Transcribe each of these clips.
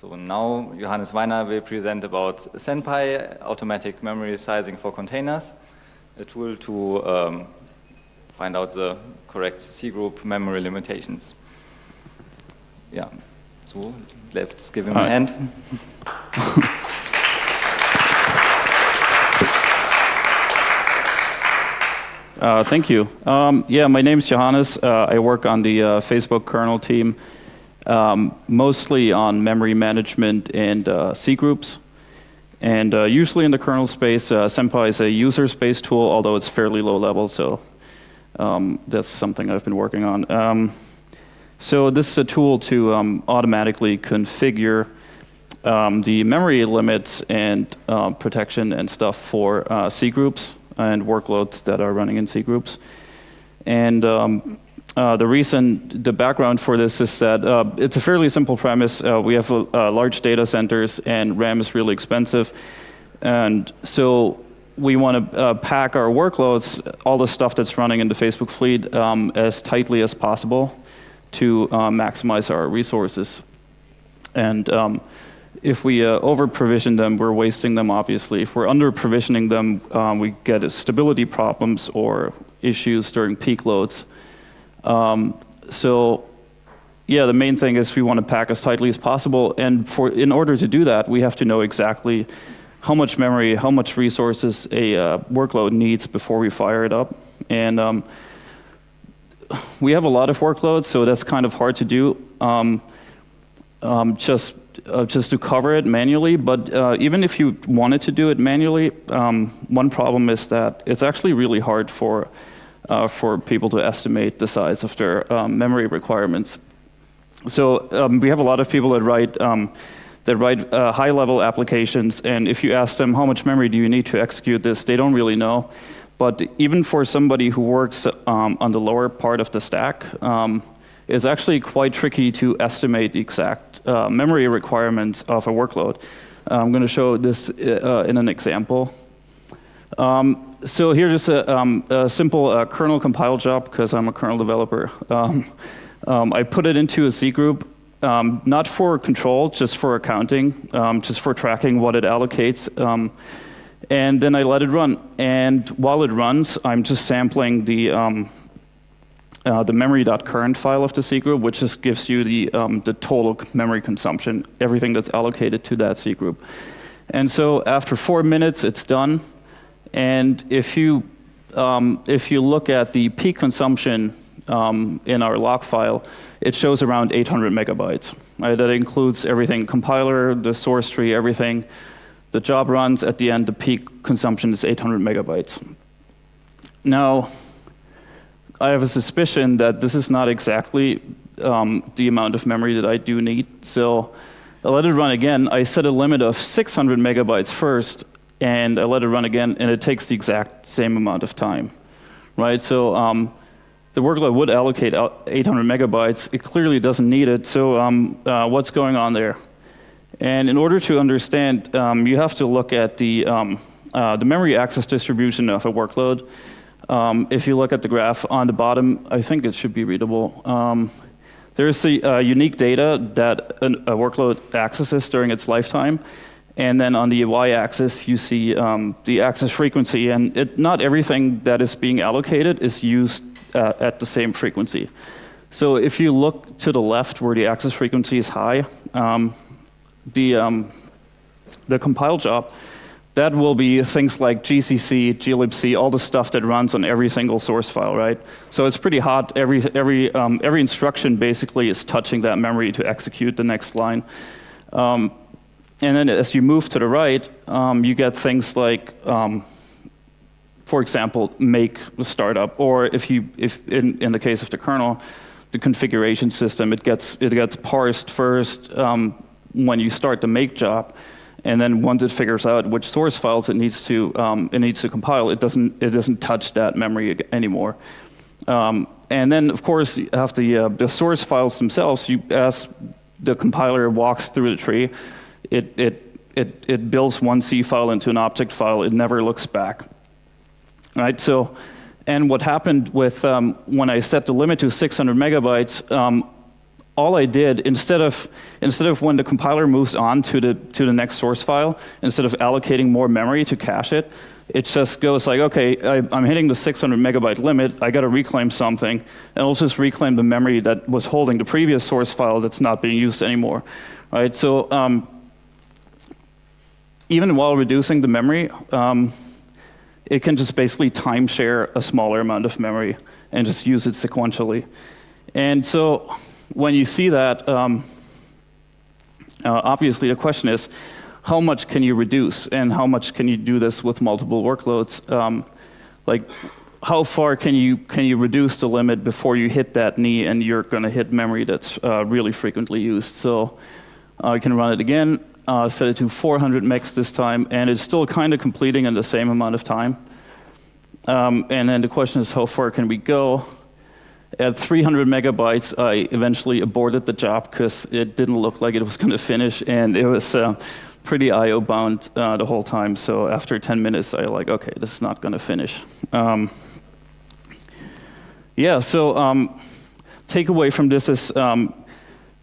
So now Johannes Weiner will present about Senpai, automatic memory sizing for containers, a tool to um, find out the correct C-group memory limitations. Yeah, so let's give him a hand. Uh, thank you. Um, yeah, my name is Johannes. Uh, I work on the uh, Facebook kernel team, um, mostly on memory management and uh, C groups. And uh, usually in the kernel space, uh, Senpai is a user space tool, although it's fairly low level, so um, that's something I've been working on. Um, so this is a tool to um, automatically configure um, the memory limits and protection and stuff for C groups and workloads that are running in C groups. And um, uh, the reason, the background for this is that uh, it's a fairly simple premise. Uh, we have uh, large data centers and RAM is really expensive. And so we want to uh, pack our workloads, all the stuff that's running in the Facebook fleet, um, as tightly as possible to maximize our resources. And um, if we over-provision them, we're wasting them, obviously. If we're under-provisioning them, um, we get stability problems or issues during peak loads. Um, so yeah, the main thing is we want to pack as tightly as possible. And for in order to do that, we have to know exactly how much memory, how much resources a uh, workload needs before we fire it up. And um, we have a lot of workloads, so that's kind of hard to do. Um, um, just uh, just to cover it manually, but uh, even if you wanted to do it manually, um, one problem is that it's actually really hard for, uh, for people to estimate the size of their um, memory requirements. So um, we have a lot of people that write, um, that write uh, high-level applications, and if you ask them how much memory do you need to execute this, they don't really know. But even for somebody who works um, on the lower part of the stack, um, it's actually quite tricky to estimate the exact uh, memory requirements of a workload. I'm going to show this uh, in an example. Um, so here's a, um, a simple uh, kernel compile job, because I'm a kernel developer. Um, um, I put it into a C group, um, not for control, just for accounting, um, just for tracking what it allocates. and then I let it run. And while it runs, I'm just sampling the uh, the memory.current file of the C group, which just gives you the, um, the total memory consumption, everything that's allocated to that C group. And so after four minutes, it's done. And if you, um, if you look at the peak consumption um, in our log file, it shows around 800 megabytes. Right? That includes everything, compiler, the source tree, everything. The job runs, at the end, the peak consumption is 800 megabytes. Now, I have a suspicion that this is not exactly um, the amount of memory that I do need. So I let it run again. I set a limit of 600 megabytes first, and I let it run again, and it takes the exact same amount of time. Right? So um, the workload would allocate 800 megabytes. It clearly doesn't need it. So um, uh, what's going on there? And in order to understand, um, you have to look at the, um, uh, the memory access distribution of a workload. Um, if you look at the graph on the bottom, I think it should be readable. Um, there's the uh, unique data that a workload accesses during its lifetime. And then on the y-axis, you see um, the access frequency. And it, not everything that is being allocated is used uh, at the same frequency. So if you look to the left where the access frequency is high, um, the, um, the compile job that will be things like GCC, glibc, all the stuff that runs on every single source file, right? So it's pretty hot. Every, every, um, every instruction basically is touching that memory to execute the next line. Um, and then as you move to the right, um, you get things like, um, for example, make the startup, or if you, if in, in the case of the kernel, the configuration system, it gets, it gets parsed first um, when you start the make job. And then once it figures out which source files it needs to, um, it needs to compile, it doesn't, it doesn't touch that memory anymore. Um, and then, of course, you have the, uh, the source files themselves. You, as the compiler walks through the tree, it, it, it, it builds one C file into an object file. It never looks back. Right? So, and what happened with um, when I set the limit to 600 megabytes, um, all I did instead of instead of when the compiler moves on to the to the next source file, instead of allocating more memory to cache it, it just goes like, okay, I, am hitting the 600 megabyte limit. I got to reclaim something, and I'll just reclaim the memory that was holding the previous source file that's not being used anymore, right? So um, even while reducing the memory, um, it can just basically timeshare a smaller amount of memory and just use it sequentially. And so when you see that, um, uh, obviously the question is, how much can you reduce and how much can you do this with multiple workloads? Um, like, how far can you, can you reduce the limit before you hit that knee and you're going to hit memory that's uh, really frequently used? So uh, I can run it again, uh, set it to 400 megs this time, and it's still kind of completing in the same amount of time. Um, and then the question is, how far can we go? At 300 megabytes, I eventually aborted the job because it didn't look like it was going to finish, and it was uh, pretty I/O bound uh, the whole time. So after 10 minutes, I like, okay, this is not going to finish. Um, yeah. So um, takeaway from this is um,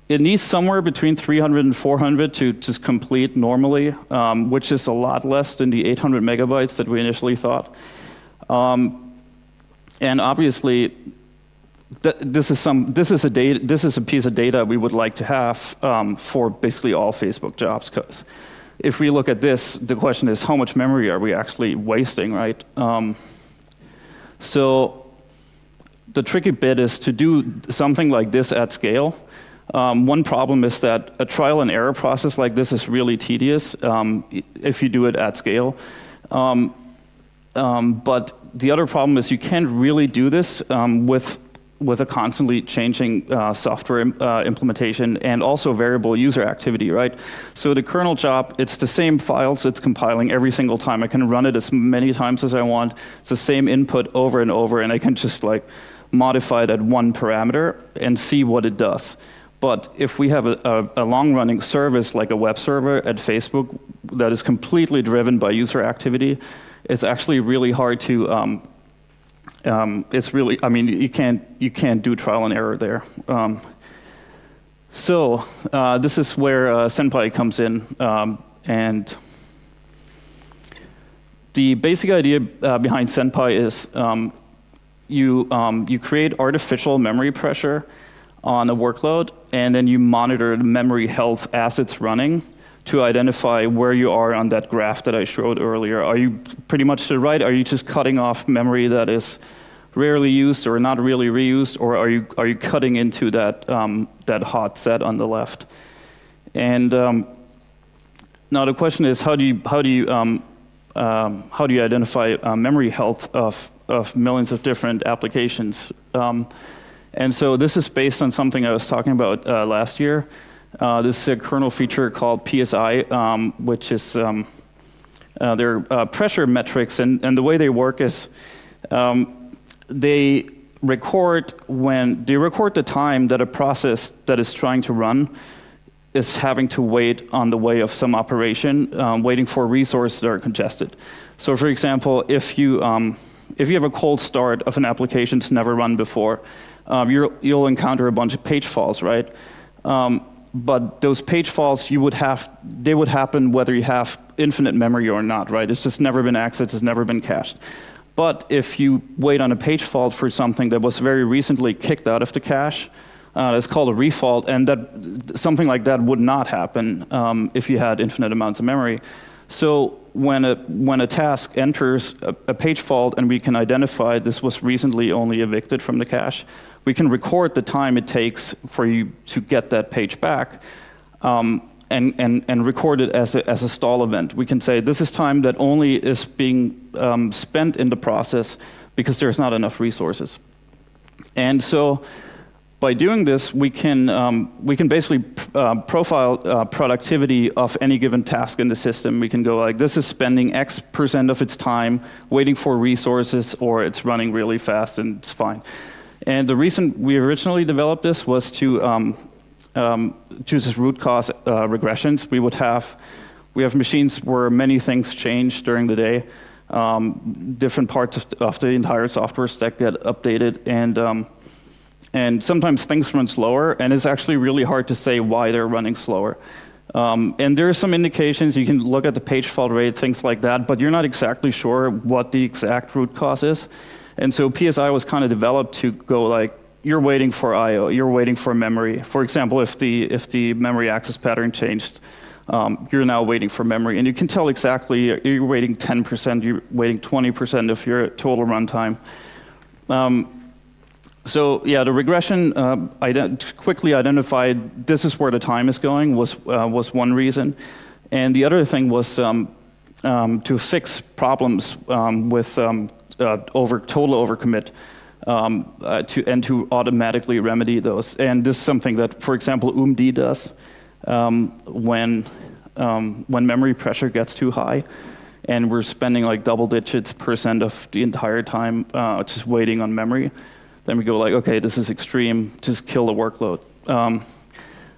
it needs somewhere between 300 and 400 to just complete normally, um, which is a lot less than the 800 megabytes that we initially thought. Um, and obviously, this is some this is a data this is a piece of data we would like to have um, for basically all Facebook jobs. Because if we look at this, the question is how much memory are we actually wasting, right? Um, so the tricky bit is to do something like this at scale. Um, one problem is that a trial and error process like this is really tedious um, if you do it at scale. Um, um, but the other problem is you can't really do this with with a constantly changing uh, software uh, implementation and also variable user activity, right? So the kernel job, it's the same files it's compiling every single time. I can run it as many times as I want. It's the same input over and over, and I can just like modify that one parameter and see what it does. But if we have a, a, a long-running service like a web server at Facebook that is completely driven by user activity, it's actually really hard to um, um, it's really, I mean, you can't, you can't do trial and error there. Um, so uh, this is where uh, Senpai comes in. Um, and the basic idea uh, behind Senpai is um, you, um, you create artificial memory pressure on a workload, and then you monitor the memory health as it's running to identify where you are on that graph that I showed earlier. Are you pretty much to the right? Are you just cutting off memory that is rarely used or not really reused, or are you, are you cutting into that, um, that hot set on the left? And um, now the question is, how do you, how do you, um, um how do you identify uh, memory health of, of millions of different applications? And so this is based on something I was talking about uh, last year. Uh, this is a kernel feature called PSI, um, which is um, uh, they're uh, pressure metrics, and, and the way they work is um, they record when they record the time that a process that is trying to run is having to wait on the way of some operation, um, waiting for resources that are congested. So, for example, if you um, if you have a cold start of an application that's never run before, um, you will encounter a bunch of page faults, right? Um, but those page faults you would have they would happen whether you have infinite memory or not right? It's just never been accessed it's never been cached. But if you wait on a page fault for something that was very recently kicked out of the cache uh, it's called a refault and that something like that would not happen um, if you had infinite amounts of memory. So when a when a task enters a, a page fault and we can identify this was recently only evicted from the cache we can record the time it takes for you to get that page back um, and, and, and record it as a, as a stall event. We can say this is time that only is being um, spent in the process because there's not enough resources. And so by doing this, we can, um, we can basically uh, profile uh, productivity of any given task in the system. We can go like, this is spending X percent of its time waiting for resources, or it's running really fast and it's fine. And the reason we originally developed this was to um, um, choose root cause uh, regressions. We would have, we have machines where many things change during the day. Um, different parts of, of, the entire software stack get updated, and um, And sometimes things run slower, and it's actually really hard to say why they're running slower. Um, and there are some indications, you can look at the page fault rate, things like that, but you're not exactly sure what the exact root cause is. And so PSI was kind of developed to go like, you're waiting for I.O., you're waiting for memory. For example, if the, if the memory access pattern changed, um, you're now waiting for memory. And you can tell exactly, you're waiting 10%, you're waiting 20% of your total runtime. Um, so yeah, the regression uh, ident quickly identified this is where the time is going was, uh, was one reason. And the other thing was um, um, to fix problems um, with um, uh, over total overcommit um, uh, to, and to automatically remedy those. And this is something that, for example, OOMD does um, when, when memory pressure gets too high and we're spending like double digits percent of the entire time uh, just waiting on memory. Then we go like, okay, this is extreme, just kill the workload. Um,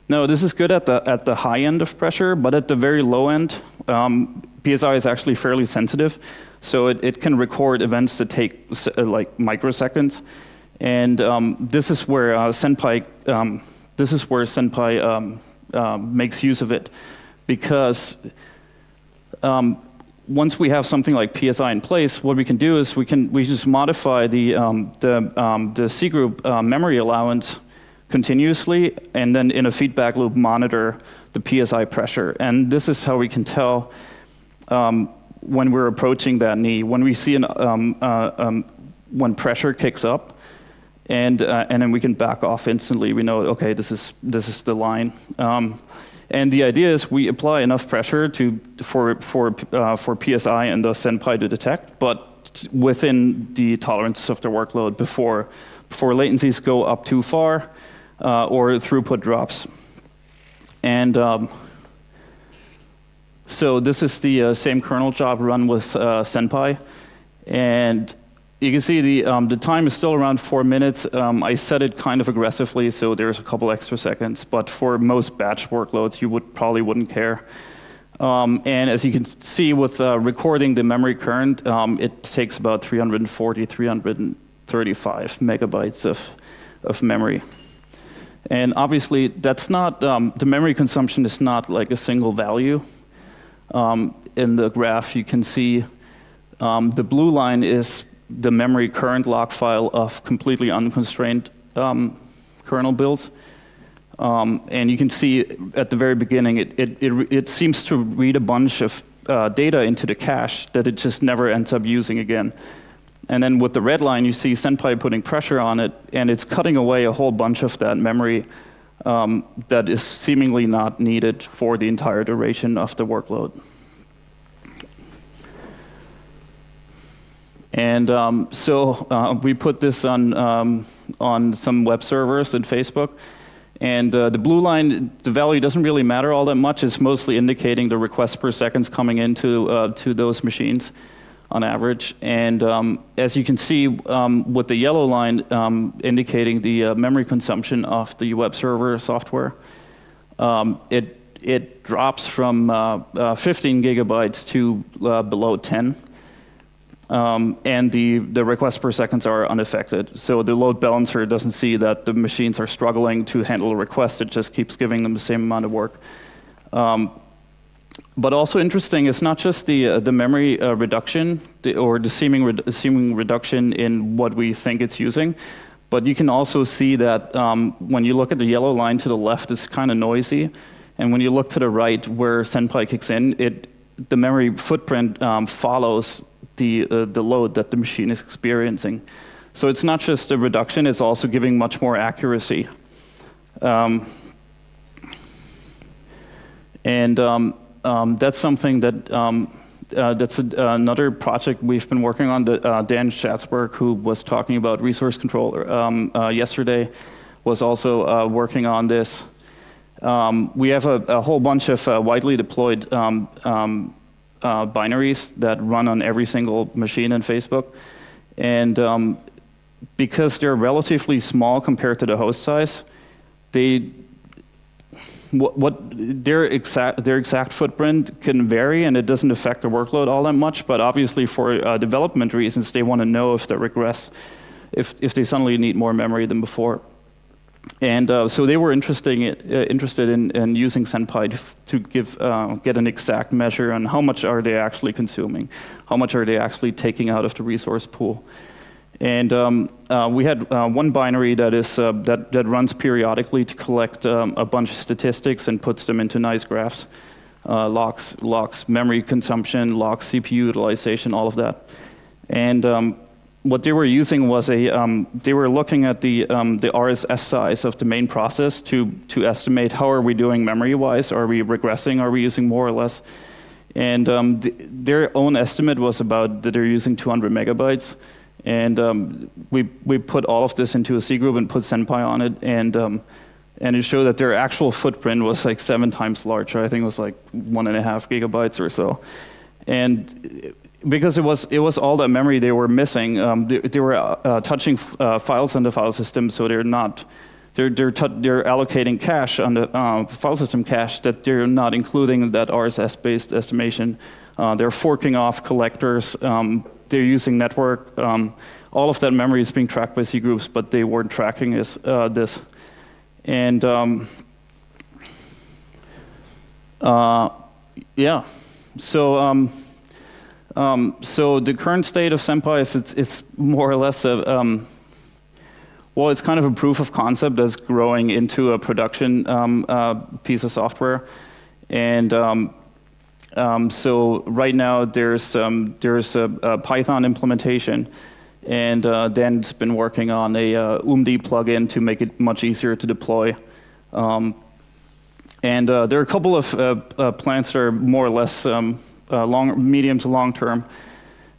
no, this is good at the, at the high end of pressure, but at the very low end, um, PSI is actually fairly sensitive. So it, it can record events that take uh, like microseconds. And um, this is where uh, Senpai, um, this is where Senpai um, uh, makes use of it because um, once we have something like PSI in place, what we can do is we can we just modify the um, the the C group uh, memory allowance continuously, and then in a feedback loop monitor the PSI pressure. And this is how we can tell um, when we're approaching that knee. When we see an um, uh, um, when pressure kicks up, and uh, and then we can back off instantly. We know okay, this is this is the line. Um, and the idea is we apply enough pressure to, for, for, uh, for PSI and the Senpai to detect, but within the tolerances of the workload before, before latencies go up too far uh, or throughput drops. And um, so this is the uh, same kernel job run with uh, Senpai. And you can see the, um, the time is still around four minutes. Um, I set it kind of aggressively, so there's a couple extra seconds. But for most batch workloads, you would probably wouldn't care. Um, and as you can see with uh, recording the memory current, um, it takes about 340, 335 megabytes of, of memory. And obviously, that's not, um, the memory consumption is not like a single value. Um, in the graph, you can see the blue line is the memory current log file of completely unconstrained um, kernel builds. Um, and you can see at the very beginning, it, it, it, it seems to read a bunch of uh, data into the cache that it just never ends up using again. And then with the red line, you see Senpai putting pressure on it, and it's cutting away a whole bunch of that memory um, that is seemingly not needed for the entire duration of the workload. And um, so uh, we put this on, um, on some web servers and Facebook. And uh, the blue line, the value doesn't really matter all that much. It's mostly indicating the requests per seconds coming into uh, to those machines on average. And um, as you can see um, with the yellow line um, indicating the uh, memory consumption of the web server software, um, it, it drops from uh, uh, 15 gigabytes to below 10. Um, and the, the requests per seconds are unaffected. So the load balancer doesn't see that the machines are struggling to handle a request. It just keeps giving them the same amount of work. Um, but also interesting is not just the, uh, the memory uh, reduction the, or the seeming, re seeming reduction in what we think it's using, but you can also see that um, when you look at the yellow line to the left, it's kind of noisy. And when you look to the right where Senpai kicks in, it, the memory footprint um, follows the, uh, the load that the machine is experiencing. So it's not just a reduction, it's also giving much more accuracy. Um, and um, that's something that, um, uh, that's a, another project we've been working on. That, uh, Dan Schatzberg, who was talking about resource control um, uh, yesterday, was also uh, working on this. Um, we have a, a, whole bunch of uh, widely deployed um, um, uh, binaries that run on every single machine in Facebook. And because they're relatively small compared to the host size, they what, what, their exact their exact footprint can vary and it doesn't affect the workload all that much. But obviously, for uh, development reasons, they want to know if they regress, if if they suddenly need more memory than before. and uh, so they were interesting, uh, interested in, in, using Senpai to, to give, uh, get an exact measure on how much are they actually consuming, how much are they actually taking out of the resource pool. And um, uh, we had uh, one binary that, is, uh, that, that runs periodically to collect um, a bunch of statistics and puts them into nice graphs. logs, logs memory consumption, logs CPU utilization, all of that. And um, what they were using was a, um, they were looking at the, um, the RSS size of the main process to, to estimate how are we doing memory-wise, are we regressing, are we using more or less. And um, th their own estimate was about that they're using 200 megabytes. And um, we, we put all of this into a C group and put Senpai on it. And, um, and it showed that their actual footprint was like seven times larger. I think it was like one and a half gigabytes or so. And because it was it was all that memory they were missing. Um, they, they, were uh, touching uh, files on the file system, so they're not they're they're, they're allocating cache on the uh, file system cache that they're not including that RSS-based estimation. Uh, they're forking off collectors. Um, they're using network. Um, all of that memory is being tracked by C groups, but they weren't tracking this. Uh, this. And um, uh, yeah, so. Um, um, so the current state of Senpai is it's, it's more or less a, um, well, it's kind of a proof of concept that's growing into a production um, uh, piece of software. And um, um, so right now there's, um, there's a, a, Python implementation and uh, Dan's been working on a uh, OOMD plugin to make it much easier to deploy. and uh, there are a couple of uh, uh, plants that are more or less uh, long, medium to long term.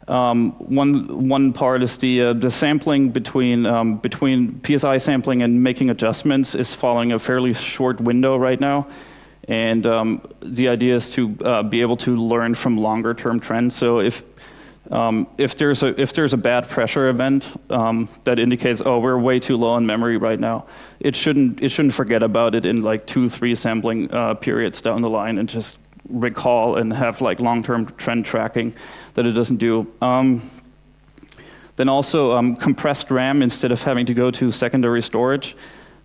Um, one, one part is the, the sampling between, um, between PSI sampling and making adjustments is following a fairly short window right now. And um, the idea is to uh, be able to learn from longer term trends. So if, um, if, there's a, if there's a bad pressure event um, that indicates, oh, we're way too low on memory right now, it shouldn't, it shouldn't forget about it in like two, three sampling uh, periods down the line and just recall and have like long-term trend tracking that it doesn't do. Um, then also um, compressed RAM instead of having to go to secondary storage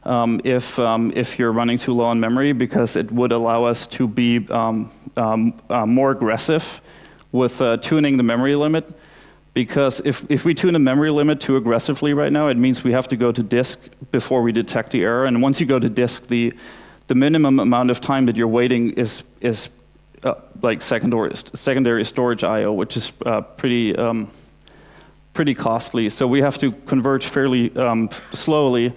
um, if, um, if you're running too low on memory because it would allow us to be um, um, uh, more aggressive with uh, tuning the memory limit. Because if, if we tune the memory limit too aggressively right now, it means we have to go to disk before we detect the error. And once you go to disk, the, the minimum amount of time that you're waiting is, is uh, like secondary, secondary storage I/O, which is uh, pretty um, pretty costly. So we have to converge fairly um, slowly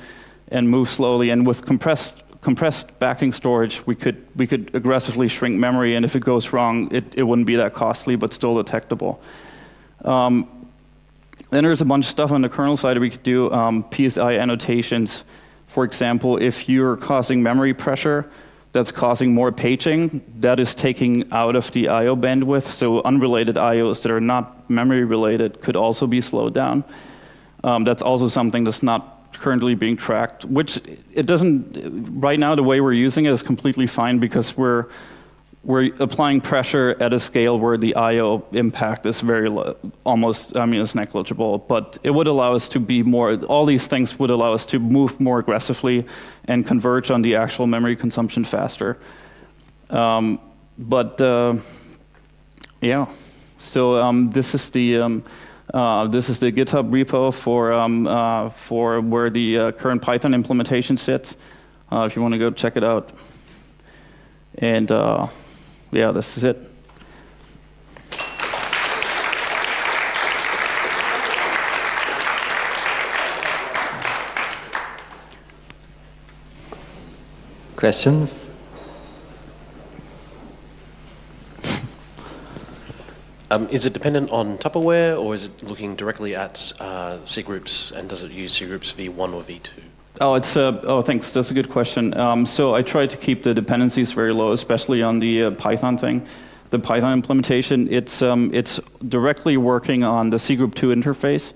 and move slowly. And with compressed compressed backing storage, we could we could aggressively shrink memory, and if it goes wrong, it, it wouldn't be that costly, but still detectable. Um, then there's a bunch of stuff on the kernel side we could do. Um, PSI annotations, for example, if you're causing memory pressure, that's causing more paging. That is taking out of the I.O. bandwidth, so unrelated I.O.s that are not memory related could also be slowed down. Um, that's also something that's not currently being tracked, which it doesn't, right now the way we're using it is completely fine because we're we're applying pressure at a scale where the I/O impact is very low, almost, I mean, it's negligible. But it would allow us to be more. All these things would allow us to move more aggressively and converge on the actual memory consumption faster. Um, but uh, yeah, so um, this is the. Um, uh, this is the GitHub repo for um, uh, for where the uh, current Python implementation sits. Uh, if you want to go check it out, and uh, yeah, this is it. Questions? Um, is it dependent on Tupperware or is it looking directly at uh, C groups and does it use C groups v1 or v2? Oh, it's uh, oh, thanks. That's a good question. Um, so I try to keep the dependencies very low, especially on the uh, Python thing, the Python implementation. It's um, it's directly working on the C Group 2 interface,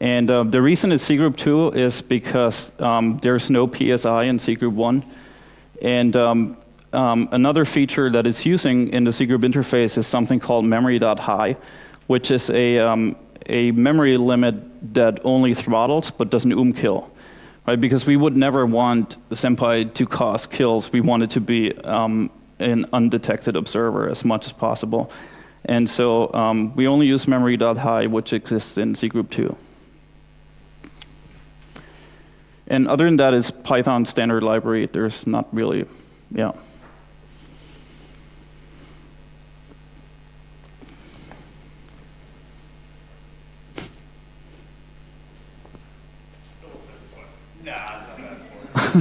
and uh, the reason it's C Group 2 is because um, there's no PSI in C Group 1, and um, another feature that it's using in the C Group interface is something called memory.high, which is a um, a memory limit that only throttles but doesn't um kill right? Because we would never want Senpai to cause kills. We want it to be um, an undetected observer as much as possible. And so um, we only use memory.high, which exists in cgroup 2. And other than that is Python standard library. There's not really, yeah.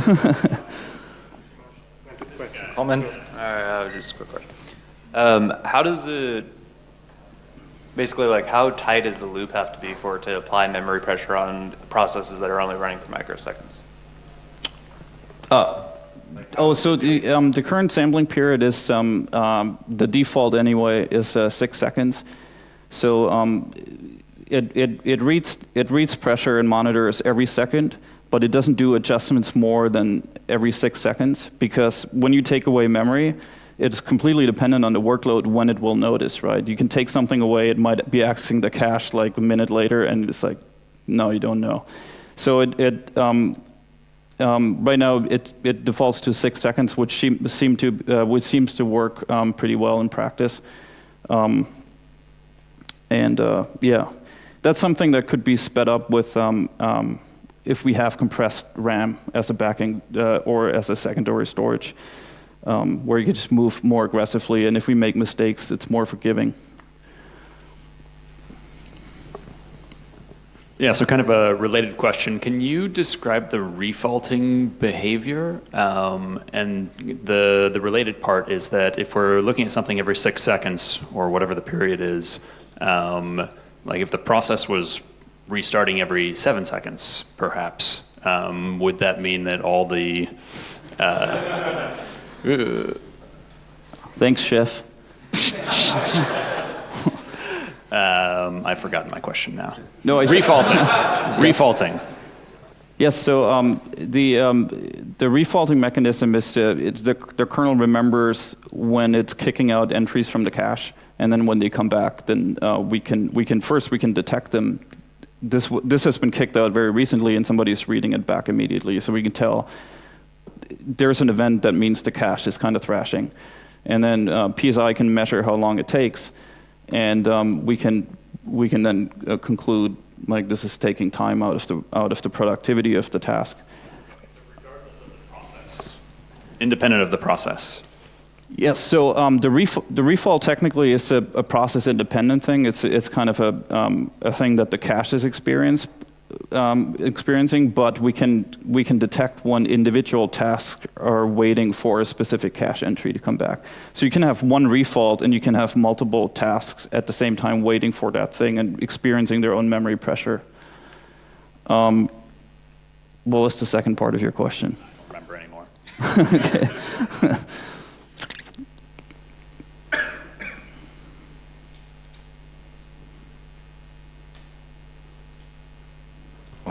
Comment? All right, uh, just a quick question. Um, how does it, basically, like, how tight does the loop have to be for it to apply memory pressure on processes that are only running for microseconds? Uh, oh, so the, um, the current sampling period is, um, um, the default anyway, is uh, six seconds. So um, it, it, it, reads, it reads pressure and monitors every second, but it doesn't do adjustments more than every six seconds because when you take away memory, it's completely dependent on the workload when it will notice, right? You can take something away, it might be accessing the cache like a minute later, and it's like, no, you don't know. So it, it um, um, right now it, it defaults to six seconds, which seem, seem to uh, which seems to work um, pretty well in practice. Um, and uh, yeah, that's something that could be sped up with um, um, if we have compressed RAM as a backing uh, or as a secondary storage, um, where you can just move more aggressively, and if we make mistakes, it's more forgiving. Yeah, so kind of a related question. Can you describe the refaulting behavior? Um, and the, the related part is that if we're looking at something every six seconds, or whatever the period is, um, like if the process was restarting every seven seconds, perhaps, um, would that mean that all the... Uh, Thanks, Chef. um, I've forgotten my question now. No, I Refaulting. Refaulting. Yes, so um, the, um, the refaulting mechanism is to, it's the, the kernel remembers when it's kicking out entries from the cache, and then when they come back, then uh, we, can, we can, first we can detect them. This, this has been kicked out very recently, and somebody's reading it back immediately, so we can tell there's an event that means the cache is kind of thrashing. And then uh, PSI can measure how long it takes, and um, we, can, we can then uh, conclude like this is taking time out of the out of the productivity of the task. Independent of the process. Yes. So um, the ref the refault technically is a, a, process independent thing. It's it's kind of a um, a thing that the cache is experience, um, experiencing, but we can we can detect when individual tasks are waiting for a specific cache entry to come back. So you can have one refault and you can have multiple tasks at the same time waiting for that thing and experiencing their own memory pressure. Um, what was the second part of your question? I don't remember anymore. okay.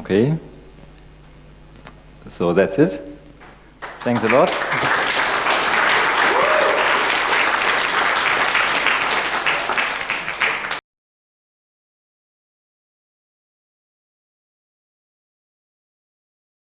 Okay. So that's it. Thanks a lot.